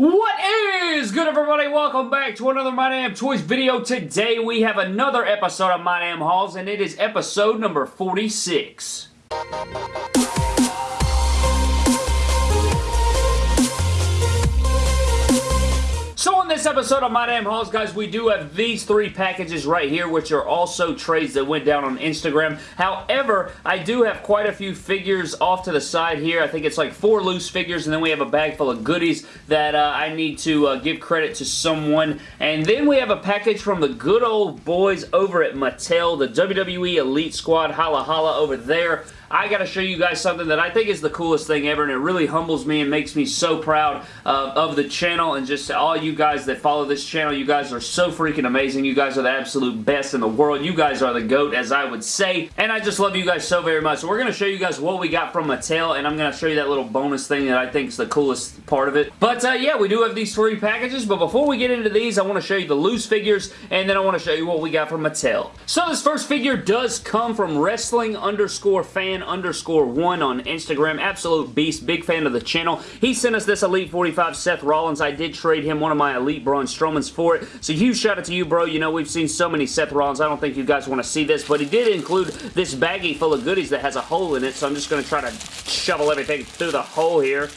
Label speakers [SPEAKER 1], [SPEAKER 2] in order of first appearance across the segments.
[SPEAKER 1] What is good everybody? Welcome back to another My Damn Toys video. Today we have another episode of My Damn Hauls and it is episode number 46. This episode of My Damn Hauls, guys, we do have these three packages right here, which are also trades that went down on Instagram. However, I do have quite a few figures off to the side here. I think it's like four loose figures, and then we have a bag full of goodies that uh, I need to uh, give credit to someone. And then we have a package from the good old boys over at Mattel, the WWE Elite Squad, holla holla over there. I gotta show you guys something that I think is the coolest thing ever and it really humbles me and makes me so proud uh, of the channel and just all you guys that follow this channel. You guys are so freaking amazing. You guys are the absolute best in the world. You guys are the GOAT as I would say and I just love you guys so very much. So we're gonna show you guys what we got from Mattel and I'm gonna show you that little bonus thing that I think is the coolest part of it. But uh, yeah, we do have these three packages but before we get into these I want to show you the loose figures and then I want to show you what we got from Mattel. So this first figure does come from wrestling underscore fan underscore one on Instagram. Absolute beast. Big fan of the channel. He sent us this Elite 45 Seth Rollins. I did trade him one of my Elite Braun Strowmans for it. So huge shout out to you, bro. You know, we've seen so many Seth Rollins. I don't think you guys want to see this, but he did include this baggie full of goodies that has a hole in it. So I'm just going to try to shovel everything through the hole here.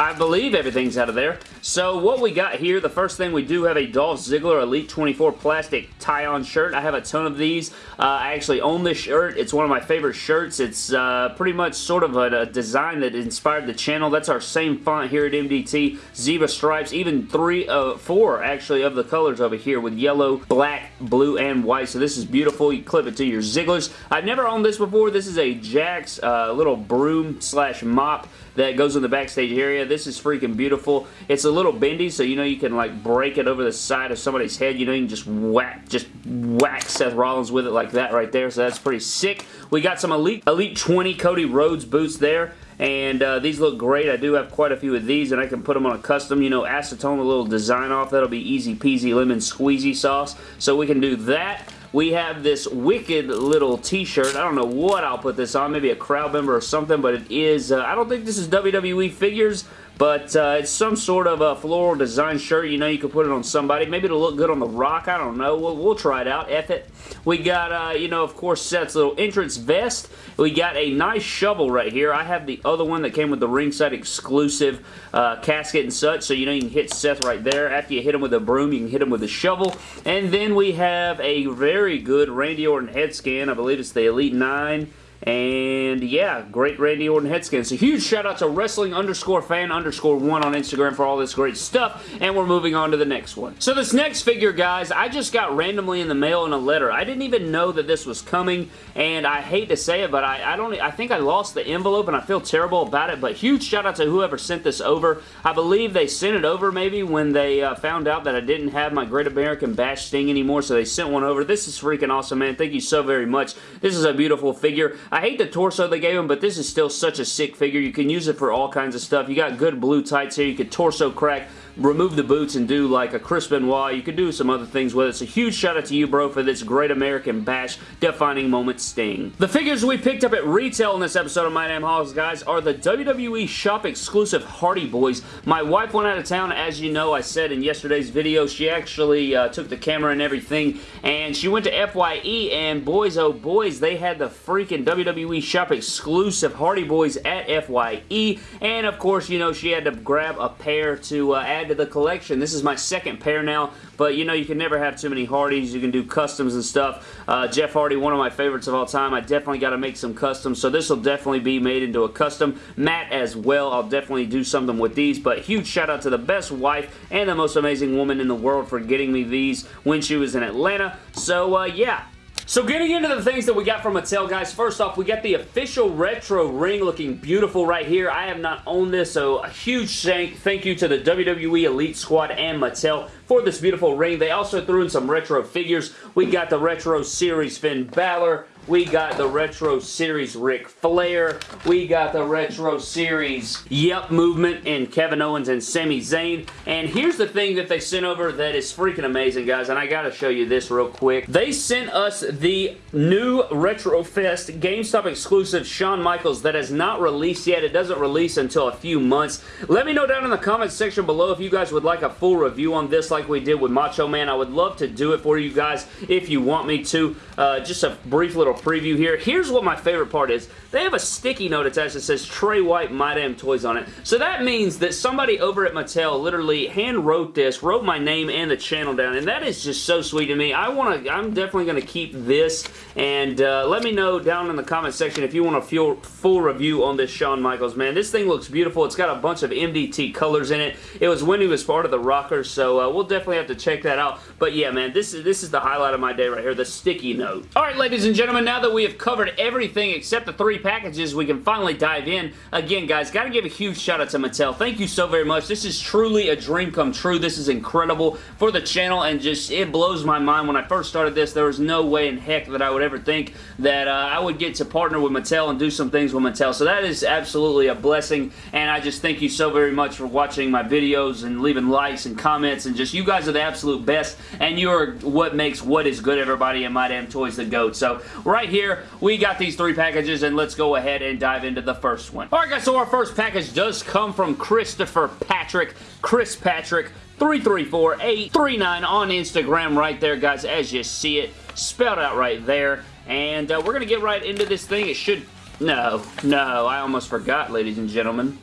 [SPEAKER 1] I believe everything's out of there. So what we got here, the first thing we do have a Dolph Ziggler Elite 24 plastic tie-on shirt. I have a ton of these. Uh, I actually own this shirt. It's one of my favorite shirts. It's uh, pretty much sort of a, a, design that inspired the channel. That's our same font here at MDT. Zebra stripes, even three, uh, four actually of the colors over here with yellow, black, blue, and white. So this is beautiful. You clip it to your Zigglers. I've never owned this before. This is a Jakks uh, little broom slash mop that goes in the backstage area. This is freaking beautiful. It's a little bendy, so you know you can like break it over the side of somebody's head. You know you can just whack, just whack Seth Rollins with it like that right there, so that's pretty sick. We got some Elite, Elite 20 Cody Rhodes boots there and uh, these look great. I do have quite a few of these, and I can put them on a custom, you know, acetone, a little design off. That'll be easy peasy lemon squeezy sauce, so we can do that we have this wicked little t-shirt. I don't know what I'll put this on. Maybe a crowd member or something, but it is, uh, I don't think this is WWE figures, but uh, it's some sort of a floral design shirt. You know, you could put it on somebody. Maybe it'll look good on The Rock. I don't know. We'll, we'll try it out. F it. We got, uh, you know, of course, Seth's little entrance vest. We got a nice shovel right here. I have the other one that came with the ringside exclusive uh, casket and such. So, you know, you can hit Seth right there. After you hit him with a broom, you can hit him with a shovel. And then we have a very good Randy Orton head scan. I believe it's the Elite 9 and yeah, great Randy Orton head scan. So huge shout out to wrestling underscore fan underscore one on Instagram for all this great stuff. And we're moving on to the next one. So this next figure, guys, I just got randomly in the mail in a letter. I didn't even know that this was coming. And I hate to say it, but I, I don't. I think I lost the envelope and I feel terrible about it. But huge shout out to whoever sent this over. I believe they sent it over maybe when they uh, found out that I didn't have my Great American Bash Sting anymore. So they sent one over. This is freaking awesome, man. Thank you so very much. This is a beautiful figure. I hate the torso they gave him, but this is still such a sick figure. You can use it for all kinds of stuff. You got good blue tights here. You could torso crack remove the boots and do like a Chris Benoit. You could do some other things with it. So huge shout out to you, bro, for this great American Bash defining moment sting. The figures we picked up at retail in this episode of My Damn Hauls, guys, are the WWE Shop exclusive Hardy Boys. My wife went out of town, as you know, I said in yesterday's video. She actually uh, took the camera and everything, and she went to FYE, and boys, oh boys, they had the freaking WWE Shop exclusive Hardy Boys at FYE, and of course, you know, she had to grab a pair to uh, add to the collection. This is my second pair now, but you know you can never have too many Hardys. You can do customs and stuff. Uh, Jeff Hardy, one of my favorites of all time. I definitely got to make some customs, so this will definitely be made into a custom. Matt as well, I'll definitely do something with these, but huge shout out to the best wife and the most amazing woman in the world for getting me these when she was in Atlanta. So, uh, yeah, so getting into the things that we got from Mattel, guys. First off, we got the official retro ring looking beautiful right here. I have not owned this, so a huge thank you to the WWE Elite Squad and Mattel for this beautiful ring. They also threw in some retro figures. We got the Retro Series Finn Balor. We got the Retro Series Ric Flair. We got the Retro Series Yep Movement and Kevin Owens and Sami Zayn. And here's the thing that they sent over that is freaking amazing, guys, and I gotta show you this real quick. They sent us the new Retro Fest GameStop exclusive Shawn Michaels that has not released yet. It doesn't release until a few months. Let me know down in the comments section below if you guys would like a full review on this like we did with Macho Man. I would love to do it for you guys if you want me to. Uh, just a brief little preview here. Here's what my favorite part is. They have a sticky note attached that says Trey White My Damn Toys on it. So that means that somebody over at Mattel literally hand wrote this, wrote my name and the channel down, and that is just so sweet to me. I want to, I'm definitely going to keep this, and uh, let me know down in the comment section if you want a full, full review on this Shawn Michaels, man. This thing looks beautiful. It's got a bunch of MDT colors in it. It was when he was part of the Rockers, so uh, we'll definitely have to check that out. But yeah, man, this is, this is the highlight of my day right here, the sticky note. Alright, ladies and gentlemen, now that we have covered everything except the three packages, we can finally dive in. Again, guys, gotta give a huge shout out to Mattel. Thank you so very much. This is truly a dream come true. This is incredible for the channel, and just, it blows my mind. When I first started this, there was no way in heck that I would ever think that uh, I would get to partner with Mattel and do some things with Mattel. So that is absolutely a blessing, and I just thank you so very much for watching my videos and leaving likes and comments, and just, you guys are the absolute best, and you are what makes what is good, everybody, and My Damn Toys the GOAT. So, right here, we got these three packages, and let's go ahead and dive into the first one. Alright guys, so our first package does come from Christopher Patrick. Chris Patrick, 334839 on Instagram right there, guys, as you see it. Spelled out right there. And uh, we're going to get right into this thing. It should... No, no, I almost forgot, ladies and gentlemen.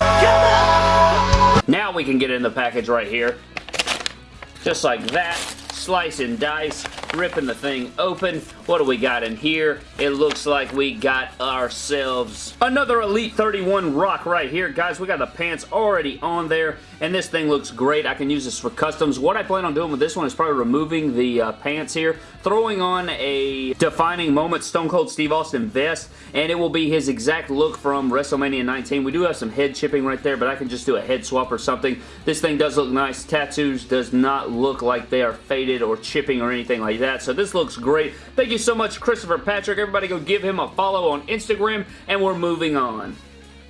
[SPEAKER 1] Now we can get in the package right here. Just like that. Slice and dice ripping the thing open. What do we got in here? It looks like we got ourselves another Elite 31 Rock right here. Guys, we got the pants already on there, and this thing looks great. I can use this for customs. What I plan on doing with this one is probably removing the uh, pants here, throwing on a defining moment Stone Cold Steve Austin vest, and it will be his exact look from WrestleMania 19. We do have some head chipping right there, but I can just do a head swap or something. This thing does look nice. Tattoos does not look like they are faded or chipping or anything like that that. So this looks great. Thank you so much, Christopher Patrick. Everybody go give him a follow on Instagram, and we're moving on.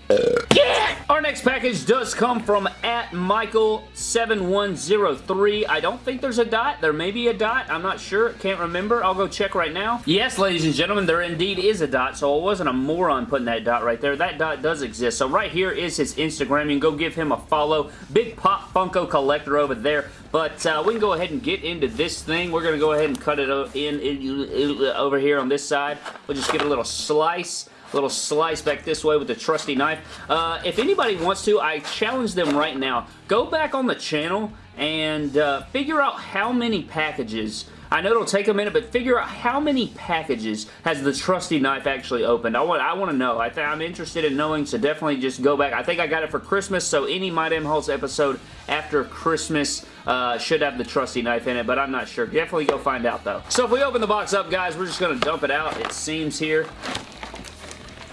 [SPEAKER 1] Yeah! Our next package does come from at Michael7103. I don't think there's a dot. There may be a dot. I'm not sure. Can't remember. I'll go check right now. Yes, ladies and gentlemen, there indeed is a dot, so I wasn't a moron putting that dot right there. That dot does exist. So right here is his Instagram. You can go give him a follow. Big Pop Funko collector over there. But uh, we can go ahead and get into this thing. We're going to go ahead and cut it in, in, in over here on this side. We'll just get a little slice little slice back this way with the trusty knife. Uh, if anybody wants to, I challenge them right now. Go back on the channel and uh, figure out how many packages I know it'll take a minute, but figure out how many packages has the trusty knife actually opened. I want I want to know. I I'm interested in knowing, so definitely just go back. I think I got it for Christmas, so any My Damn episode after Christmas uh, should have the trusty knife in it, but I'm not sure. Definitely go find out, though. So if we open the box up, guys, we're just going to dump it out, it seems here.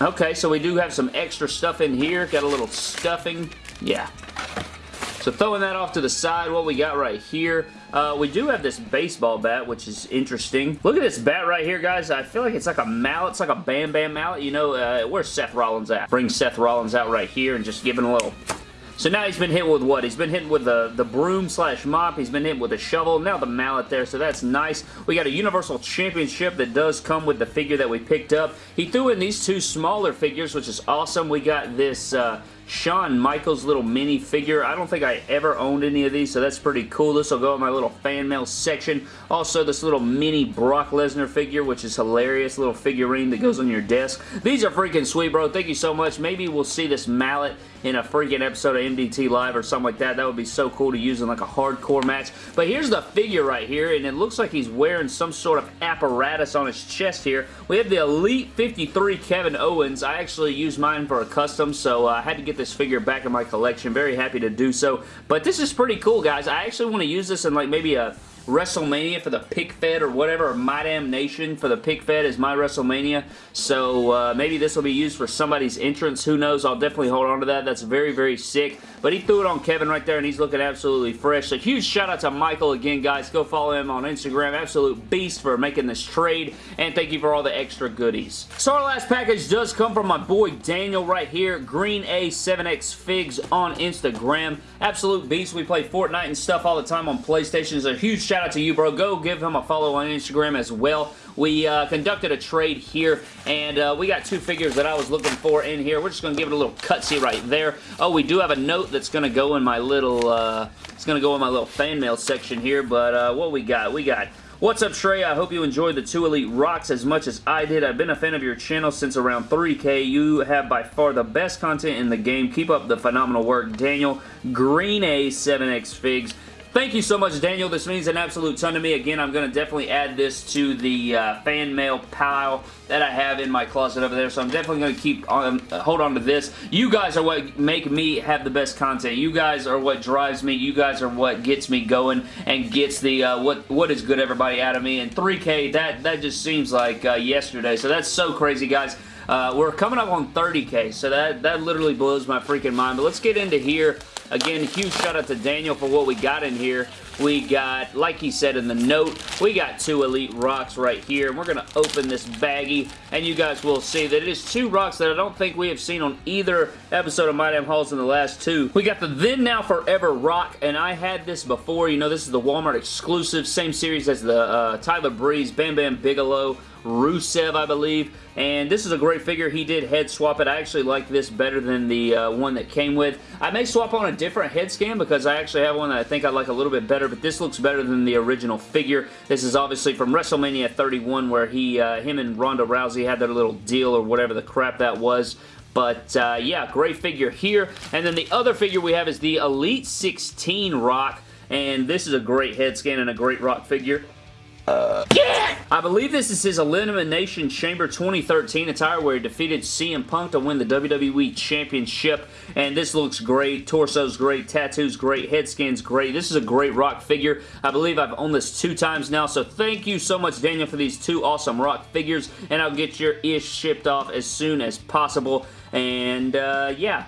[SPEAKER 1] Okay, so we do have some extra stuff in here. Got a little stuffing. Yeah. So throwing that off to the side, what we got right here, uh, we do have this baseball bat, which is interesting. Look at this bat right here, guys. I feel like it's like a mallet. It's like a Bam Bam mallet. You know, uh, where's Seth Rollins at? Bring Seth Rollins out right here and just give him a little so now he's been hit with what? He's been hit with the, the broom slash mop. He's been hit with a shovel. Now the mallet there, so that's nice. We got a Universal Championship that does come with the figure that we picked up. He threw in these two smaller figures, which is awesome. We got this... Uh, Shawn Michaels little mini figure. I don't think I ever owned any of these, so that's pretty cool. This will go in my little fan mail section. Also, this little mini Brock Lesnar figure, which is hilarious. Little figurine that goes on your desk. These are freaking sweet, bro. Thank you so much. Maybe we'll see this mallet in a freaking episode of MDT Live or something like that. That would be so cool to use in like a hardcore match. But here's the figure right here, and it looks like he's wearing some sort of apparatus on his chest here. We have the Elite 53 Kevin Owens. I actually used mine for a custom, so uh, I had to get this figure back in my collection. Very happy to do so. But this is pretty cool, guys. I actually want to use this in like maybe a WrestleMania for the Pick Fed or whatever, My Damn Nation for the Pick Fed is my WrestleMania. So uh, maybe this will be used for somebody's entrance. Who knows? I'll definitely hold on to that. That's very, very sick. But he threw it on Kevin right there, and he's looking absolutely fresh. So huge shout out to Michael again, guys. Go follow him on Instagram. Absolute beast for making this trade. And thank you for all the extra goodies. So our last package does come from my boy Daniel right here. Green A7X Figs on Instagram. Absolute beast. We play Fortnite and stuff all the time on PlayStation. So huge shout out to you, bro. Go give him a follow on Instagram as well. We uh, conducted a trade here, and uh, we got two figures that I was looking for in here. We're just going to give it a little cutsy right there. Oh, we do have a note that's going to go in my little, uh, it's going to go in my little fan mail section here, but uh, what we got? We got What's up, Trey? I hope you enjoyed the two Elite Rocks as much as I did. I've been a fan of your channel since around 3K. You have by far the best content in the game. Keep up the phenomenal work. Daniel, Green A 7X Figs. Thank you so much, Daniel. This means an absolute ton to me. Again, I'm going to definitely add this to the uh, fan mail pile that I have in my closet over there, so I'm definitely going to keep on, hold on to this. You guys are what make me have the best content. You guys are what drives me. You guys are what gets me going and gets the uh, what what is good everybody out of me. And 3K, that, that just seems like uh, yesterday, so that's so crazy, guys. Uh, we're coming up on 30k, so that, that literally blows my freaking mind. But let's get into here. Again, huge shout out to Daniel for what we got in here. We got, like he said in the note, we got two Elite Rocks right here. And we're going to open this baggie, and you guys will see that it is two rocks that I don't think we have seen on either episode of My Damn Hauls in the last two. We got the Then Now Forever Rock, and I had this before. You know, this is the Walmart exclusive, same series as the uh, Tyler Breeze, Bam Bam Bigelow, Rusev, I believe. And this is a great figure. He did head swap it. I actually like this better than the uh, one that came with. I may swap on a different head scan because I actually have one that I think I like a little bit better, but this looks better than the original figure. This is obviously from WrestleMania 31 where he, uh, him and Ronda Rousey had their little deal or whatever the crap that was. But uh, yeah, great figure here. And then the other figure we have is the Elite 16 Rock. And this is a great head scan and a great rock figure. Uh, yeah! I believe this is his Elimination Chamber 2013 attire where he defeated CM Punk to win the WWE Championship. And this looks great. Torso's great. Tattoo's great. Head scan's great. This is a great rock figure. I believe I've owned this two times now. So thank you so much, Daniel, for these two awesome rock figures. And I'll get your ish shipped off as soon as possible. And uh, yeah,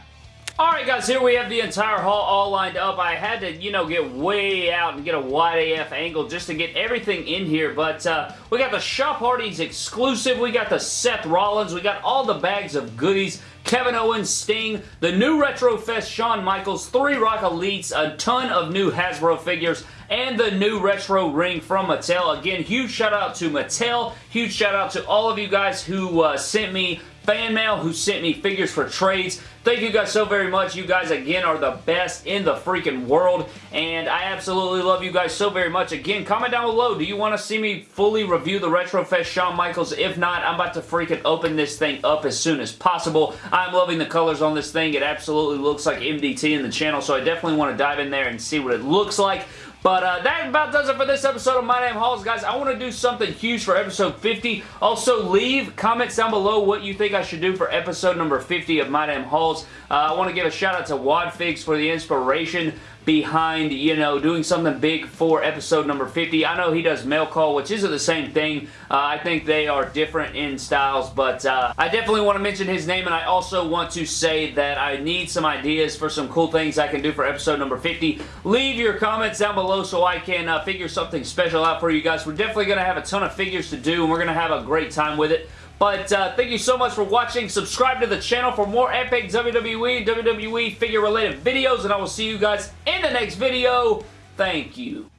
[SPEAKER 1] Alright guys, here we have the entire haul all lined up. I had to, you know, get way out and get a wide AF angle just to get everything in here, but uh, we got the Shop Hardy's exclusive, we got the Seth Rollins, we got all the bags of goodies, Kevin Owens, Sting, the new Retro Fest Shawn Michaels, three Rock Elites, a ton of new Hasbro figures, and the new retro ring from Mattel. Again, huge shout out to Mattel. Huge shout out to all of you guys who uh, sent me fan mail, who sent me figures for trades. Thank you guys so very much. You guys, again, are the best in the freaking world, and I absolutely love you guys so very much. Again, comment down below. Do you want to see me fully review the Retrofest Shawn Michaels? If not, I'm about to freaking open this thing up as soon as possible. I'm loving the colors on this thing. It absolutely looks like MDT in the channel, so I definitely want to dive in there and see what it looks like. But uh, that about does it for this episode of My Damn Hauls, guys. I want to do something huge for episode 50. Also, leave comments down below what you think I should do for episode number 50 of My Damn Hauls. Uh, I want to give a shout out to Wadfigs for the inspiration behind, you know, doing something big for episode number 50. I know he does mail call, which isn't the same thing. Uh, I think they are different in styles, but uh, I definitely want to mention his name, and I also want to say that I need some ideas for some cool things I can do for episode number 50. Leave your comments down below so I can uh, figure something special out for you guys. We're definitely going to have a ton of figures to do, and we're going to have a great time with it. But uh, thank you so much for watching. Subscribe to the channel for more epic WWE, WWE figure related videos. And I will see you guys in the next video. Thank you.